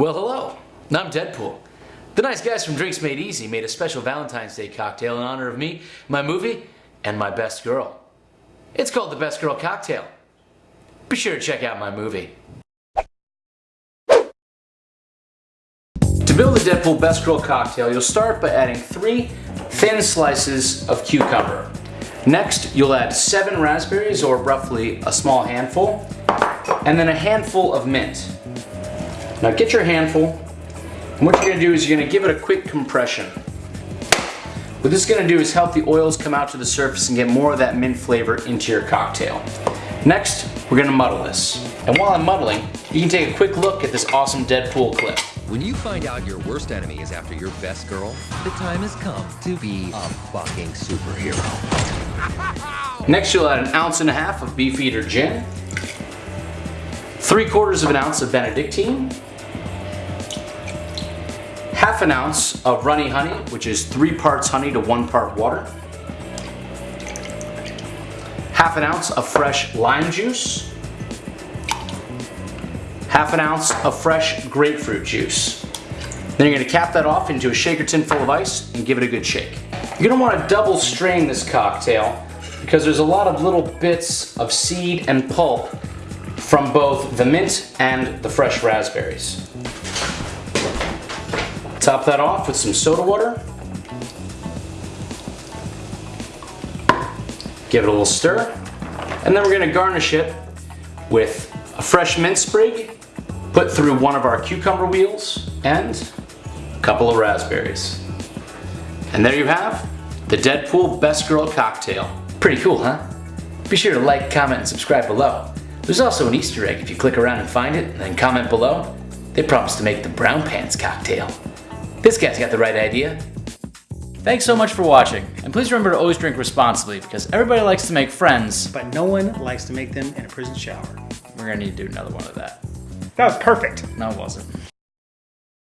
Well, hello. I'm Deadpool. The nice guys from Drinks Made Easy made a special Valentine's Day cocktail in honor of me, my movie, and my best girl. It's called the Best Girl Cocktail. Be sure to check out my movie. To build the Deadpool Best Girl Cocktail, you'll start by adding three thin slices of cucumber. Next, you'll add seven raspberries, or roughly a small handful, and then a handful of mint. Now get your handful, and what you're gonna do is you're gonna give it a quick compression. What this is gonna do is help the oils come out to the surface and get more of that mint flavor into your cocktail. Next, we're gonna muddle this. And while I'm muddling, you can take a quick look at this awesome Deadpool clip. When you find out your worst enemy is after your best girl, the time has come to be a fucking superhero. Next, you'll add an ounce and a half of Beefeater gin, three quarters of an ounce of Benedictine, half an ounce of runny honey, which is three parts honey to one part water, half an ounce of fresh lime juice, half an ounce of fresh grapefruit juice. Then you're gonna cap that off into a shaker tin full of ice and give it a good shake. You're gonna wanna double strain this cocktail because there's a lot of little bits of seed and pulp from both the mint and the fresh raspberries. Top that off with some soda water. Give it a little stir. And then we're gonna garnish it with a fresh mint sprig, put through one of our cucumber wheels, and a couple of raspberries. And there you have the Deadpool Best Girl Cocktail. Pretty cool, huh? Be sure to like, comment, and subscribe below. There's also an Easter egg if you click around and find it, and then comment below. They promise to make the brown pants cocktail. This guy's got the right idea. Thanks so much for watching, and please remember to always drink responsibly because everybody likes to make friends. But no one likes to make them in a prison shower. We're gonna need to do another one of that. That was perfect. No, it wasn't.